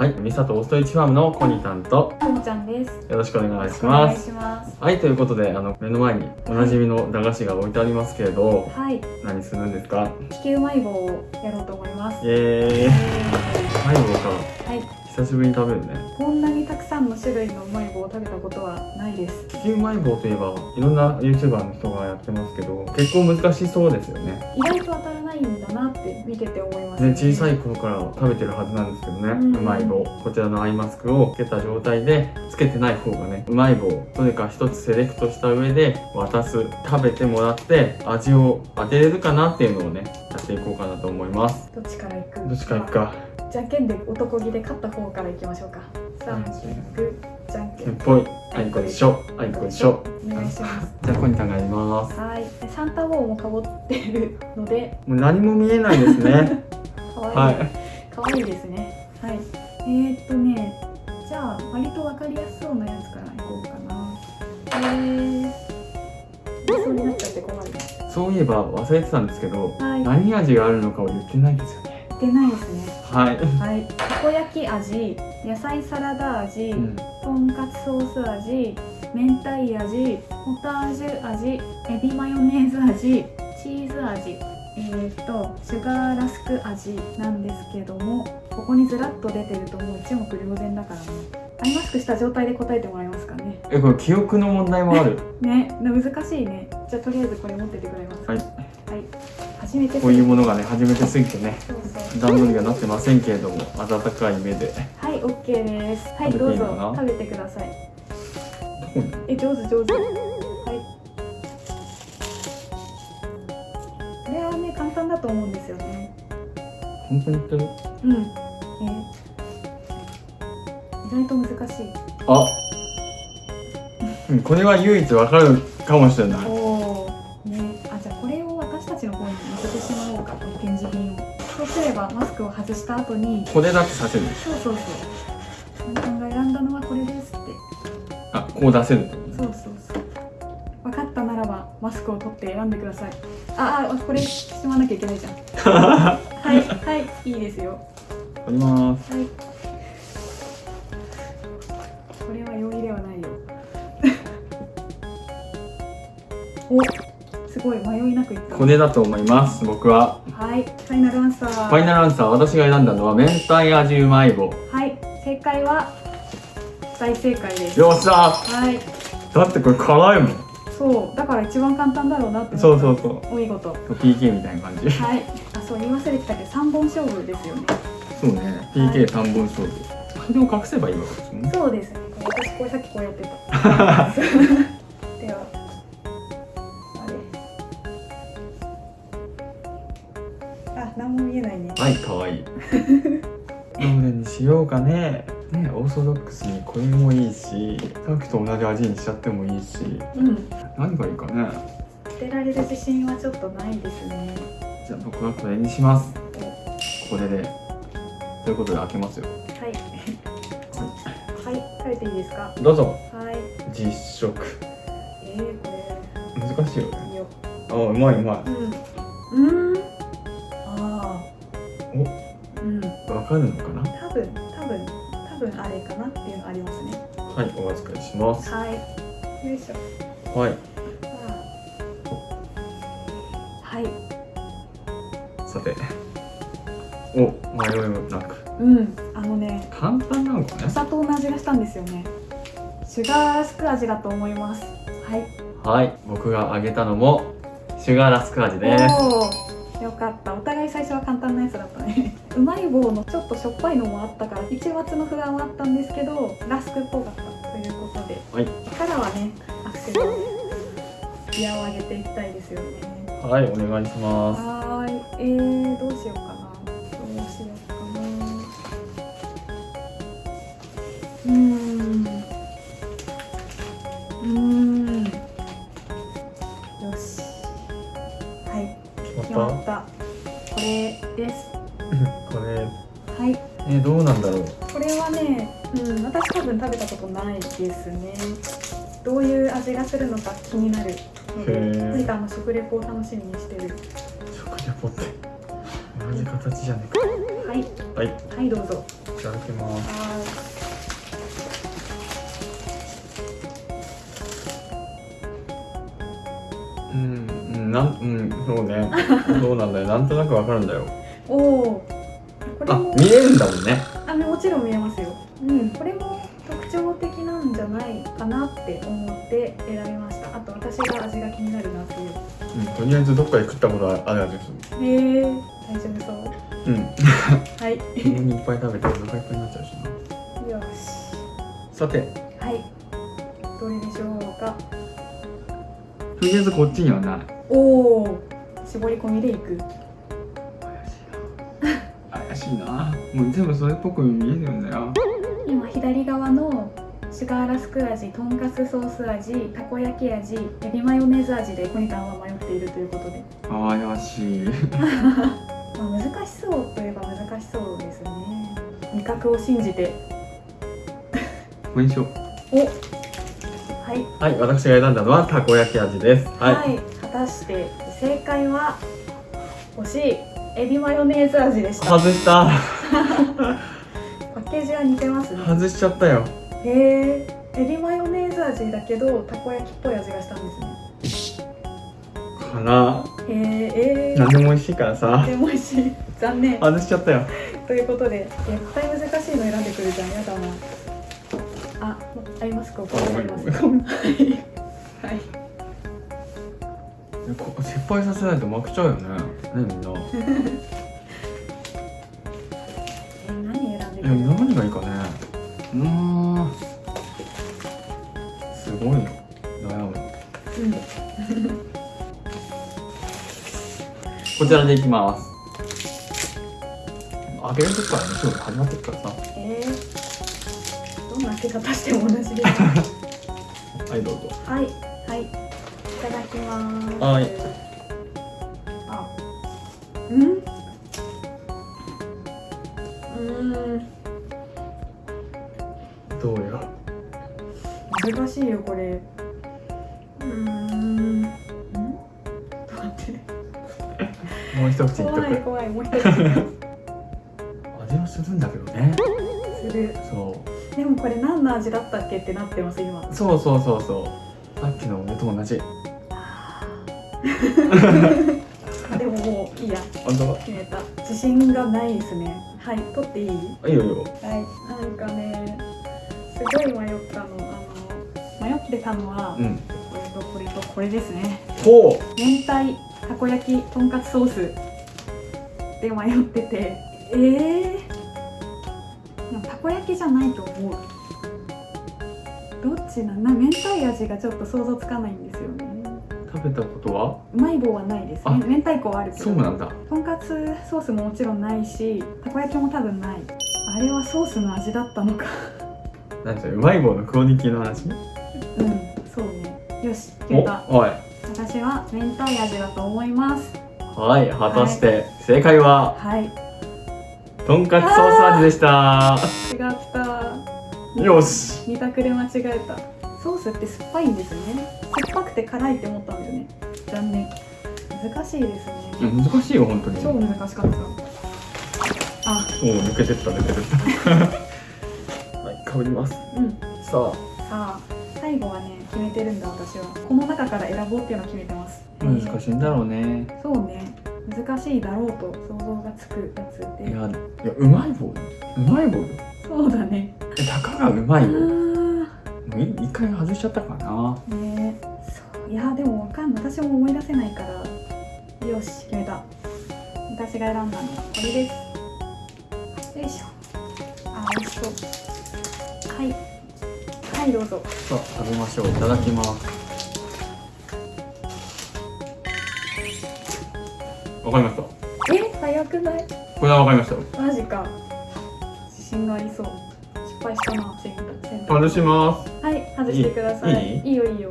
はい、ミサとオーストリッチファームのコニタンとともちゃんです。よろしくお願いします。します。はい、ということで、あの目の前におなじみの駄菓子が置いてありますけれど、はい、何するんですか？地球迷子をやろうと思います。イエーイ。え迷子か。ーはい、久しぶりに食べるね。こんなにんの種類の迷子を食べたことはないです。地球迷子といえば、いろんな YouTuber の人がやってますけど、結構難しそうですよね。意外と当たらないんだなって見てて思います、ね、小さい頃から食べてるはずなんですけどね、うん。うまい棒。こちらのアイマスクをつけた状態でつけてない方がねうまい棒。どれか一つセレクトした上で渡す食べてもらって味を当てれるかなっていうのをねやっていこうかなと思います。どっちから行く？どっちからいくか。じゃんけんで男気で勝った方から行きましょうか。さあ、グー、じゃんけん。ぽいあいこでしょあいこでしょお願いします。じゃあコニタンがやりますはい、でサンタウォーもかぶってるので、もう何も見えないですね 可愛いはい可愛いですね。はい。えー、っとね、じゃあ割とわかりやすそうなやつからいこうかな。えー、そうになっちゃって困る。そういえば忘れてたんですけどはい。何味があるのかを言ってないですよね出ないですね。はい、はい。たこ焼き味、野菜サラダ味、うんとんかつソース味、明太味、ポタージュ味、エビマヨネーズ味、チーズ味、えー、っとシュガーラスク味なんですけども、ここにずらっと出てるともう一目瞭然だからね。アイマスクした状態で答えてもらえますかね。えこれ記憶の問題もある ね、難しいね。じゃあとりあえずこれ持っててくれます。はい。はい。初めてこういうものがね初めてすぎてね。段取りがなってませんけれども温かい目ではい、オッケーです。はい、どういのかな？食べてください。え、上手上手。はい。これはね、簡単だと思うんですよね。本当に言ってる？うん。えー、意外と難しい。あうんこれは唯一わかるかもしれないを外した後に、これだってさせるそうそうそう。皆さんが選んだのはこれですって。あこう出せるそうそうそう。分かったならばマスクを取って選んでください。ああ、これしまわなきゃいけないじゃん。はい、はい、いいですよ。取りますはい。これは容易ではないよ。お、すごい迷いなくいった。これだと思います僕ははい、ファイナルアンサー。ファイナルアンサー私が選んだのは明太味うまい棒はい、正解は大正解です。よっしゃはい、だってこれ辛いもんそう、だから一番簡単だろうなって。そうそうそうお見事。PK みたいな感じはい、あ、そう言い忘れてたけど、三本勝負ですよね。そうね PK 三本勝負それを隠せばいいわけですねそうですね。私これさっきこうやってた。どれにしようかねねオーソドックスにこれもいいしさっきと同じ味にしちゃってもいいしうん。何がいいかね捨てられる自信はちょっとないですね。じゃあ僕はこれにしますこれでということで開けますよはい。はい、食べていいですか？どうぞはい。実食えー、こ難しいよねれ。いいよ。あうまいうまうん。うん。かるのかな？多分、多分、多分あれかなっていうのありますね。はいお預かりしますはい。よいしょ。はいはい。さてお迷いもなくうん。あのね、簡単なのかね？お砂糖の味がしたんですよね。シュガーラスク味だと思います。はい。はい僕が揚げたのもシュガーラスク味です。よかった。お互い最初は簡単なやつだ。うまい棒のちょっとしょっぱいのもあったから、一抹の不安はあったんですけど、ラスクっぽかったということで。はいからはね、アクセルをギアを上げていきたいですよね。はいお願いしますはーい。えー、どうしようかな。どうしようかな。うーん。うーん。よし。はい。決まった？はい。えどうなんだろう？これはね、うん、私多分食べたことないですね。どういう味がするのか気になる。ので、へー。何かあの食レポを楽しみにしてる。食レポって？同じ形じゃねえはい。かはい。はい、どうぞ。いただきます。はうんうんなんうんそうね。そうなんだよ。なんとなくわかるんだよ。いおおあも見えるんだもんね。あもちろん見えますよ。うん。これも特徴的なんじゃないかなって思って選びました。あと私が味が気になるなっていう。うんとりあえずどっかで食ったことある味ですへえ大丈夫そう。うん。はい。いっぱい食べてお腹いっぱいになっちゃうしな。よし。さて。はい。どれでしょうか。とりあえずこっちにはない。おお絞り込みでいく。怪しいな。もう全部それっぽく見えるよね。今左側のシュガーラスク味とんかつソース味たこ焼き味エビマヨネーズ味でコニタンは迷っているということで、怪しい。まあ、難しそうといえば難しそうですね。味覚を信じて。これにしよう。お。はい。はい私が選んだのはたこ焼き味です。はい、はい、果たして正解は惜しいエビマヨネーズ味でした。外した。パッケージは似てますね。外しちゃったよ。へえエビマヨネーズ味だけどたこ焼きっぽい味がしたんですね。かなへええー。何でも美味しいからさ。でも美味しい。残念。外しちゃったよ。ということで絶対難しいの選んでくるじゃんやだな。あありますか？あります。はいはい。ここ失敗させないと負けちゃうよねねみん。なえ何選んでいやくる何がいいかね。うーん。すごいよ悩む。うん。こちらでいきます。開ける時からねすぐ始まってるからさ。えー、どんな開け方しても同じです。はいどうぞ。はいはいいただきます。はいでもこれ何の味だったっけってなってます今。うそうそうそうそう。さっきの梅と同じ。あ でももういいや。本当？決めた。自信がないですね。はい取っていい？いいよいいよ。はい。なんかねすごい迷ったの。あの迷ってたのは、うん。これとこれとこれですね。ほ明太たこ焼きとんかつソースで迷ってて。えー、でもたこ焼きじゃないと思う。どっちなんな明太味がちょっと想像つかないんですよね。う食べたことは？うまい棒はないですあね明太子はあるけど。そうなんだ。とんかつソースももちろんないしたこ焼きも多分ない。あれはソースの味だったのか。何それうまい棒のクオリティの話？うんそうね。よし決おめた。はい。私は明太味だと思います。はい果たして正解は？はいとんかつソース味でした。違った。よし。二択で間違えた。ソースって酸っぱいんですね。酸っぱくて辛いって思ったんだよね。残念。難しいですね。難しいよ本当に。超難しかった。あ。おお抜けてった抜けてった。はいかぶります。うん。ささあ最後はね決めてるんだ私は。この中から選ぼうっていうのを決めてます。あ難しいんだろうね。そうね難しいだろうと想像がつくやつで。いやいやうまい棒。うまい棒。よそうだね。えたかがうまいあ棒もーうい一回外しちゃったかな。ねそう。いやでもわかんない。私も思い出せないから。よし決めた。私が選んだのはこれです。よいしょ。あ美味しそう。はい。はいどうぞ。さあ食べましょう。いただきますわかりました？え早くない？これはわかりましたマジか。自信がありそう。失敗したな選択選択外します。はい外してください。いい？いいよいいよ。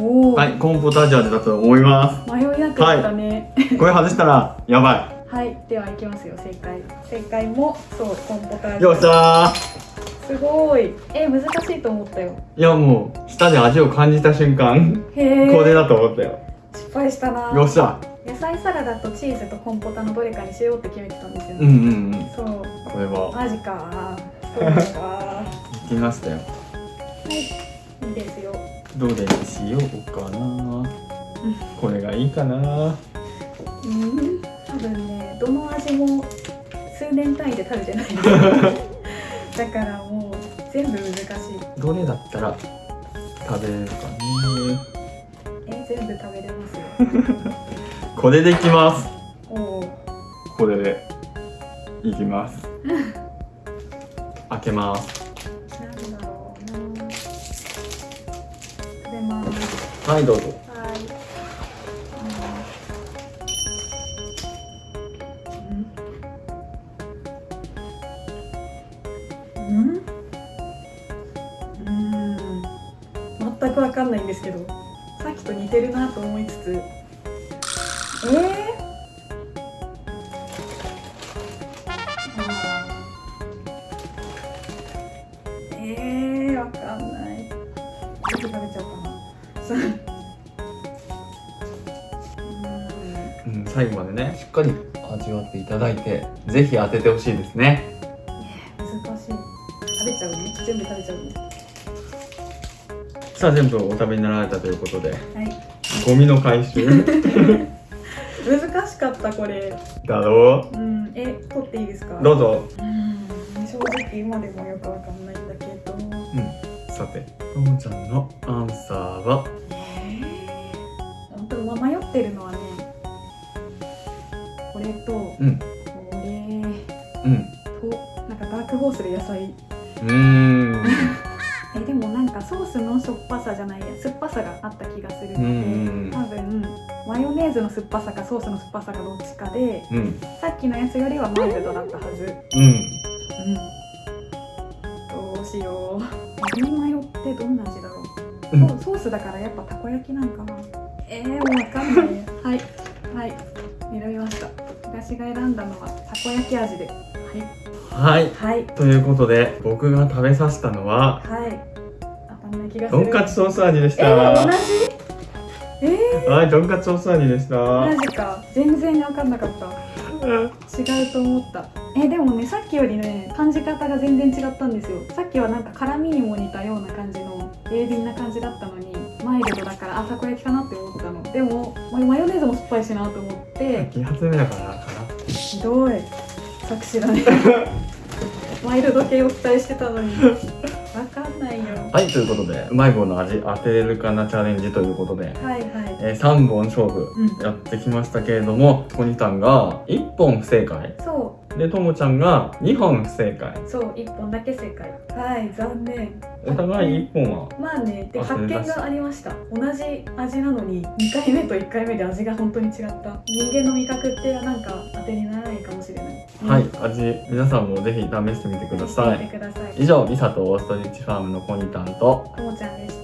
おお、はいコーンポタージュ味だと思いま迷いなかったね。すこれ外したらやばはい、ではいきますよ正解。正解もそうコンポタージュいよっしゃすごい。え難しいと思ったよ。ーいやもう舌で味を感じた瞬間これだと思ったよ失敗したな。よっしゃ。野菜サラダとチーズとコンポタのどれかにしようって決めてたんですよね、うんうんうん。そう。これは。マジか。そうですか行きましたよはい。いいですよ。どれにしようかな。これがいいかな。うん。多分ねどの味も数年単位で食べてない。だからもう全部難しい。どれだったら食べれるかね。え全部食べれますよ。これでいきます。これでいきます。開けます。なんだろうな。食べますはいどうぞ。はい。うん。うん。うん。全くわかんないんですけどさっきと似てるなと思いつつ。えー。えー、わかんない。全部食べちゃおうかなう。ん、最後までねしっかり味わっていただいてぜひ当ててほしいですね。難しい。食べちゃうね。全部食べちゃうねさあ全部お食べになられたということで。はい。ゴミの回収。難しかったこれ。だろう。ん。え取っていいですか？うどうぞ。うん。正直今でもよくわかんないんだけど。うん。さてともちゃんのアンサーは？えー、本当ま迷ってるのはねこれとこうん。れうん。となんかダークホースで野菜。うーん。えでもなんかソースのしょっぱさじゃないや酸っぱさがあった気がするうんうのでん。多分マヨネーズの酸っぱさかソースの酸っぱさかどっちかでうん。さっきのやつよりはマイルドだったはず。うん。うん。どうしよう。エビマヨってどんな味だろう、うん。ソースだからやっぱたこ焼きなんかな。えー、もうわかんない。はい。はい。選びました。私が選んだのはたこ焼き味で。はい。はい。はい。ということで僕が食べさせたのははいない気がする。とんかつソース味でした。えー、同じ？えはいとんかつソース味でした。ー、マジか。全然分かんなかった。違うと思った。えでもねさっきよりね感じ方が全然違ったんですよ。さっきはなんか辛みにも似たような感じの鋭敏な感じだったのにマイルドだからあたこ焼きかなって思ったの。でもママヨネーズも酸っぱいしなと思って気発目だからかなひどい。作詞だね。マイルド系を期待してたのにわかんないよ。はいということでうまい棒の味当てれるかなチャレンジということで、はいはい。えー、3本勝負うん。やってきましたけれどもコニタンが1本不正解。そでともちゃんが2本不正解。うそう1本だけ正解。はい残念。お互い1本はまあねであ発見がありました。同じ味なのに2回目と1回目で味が本当に違った。人間の味覚ってなんか当てにならないかもしれない、はいうん味皆さんもぜひ試してみてください。以上リサとオーストリッチファームのコニタンとともちゃんでし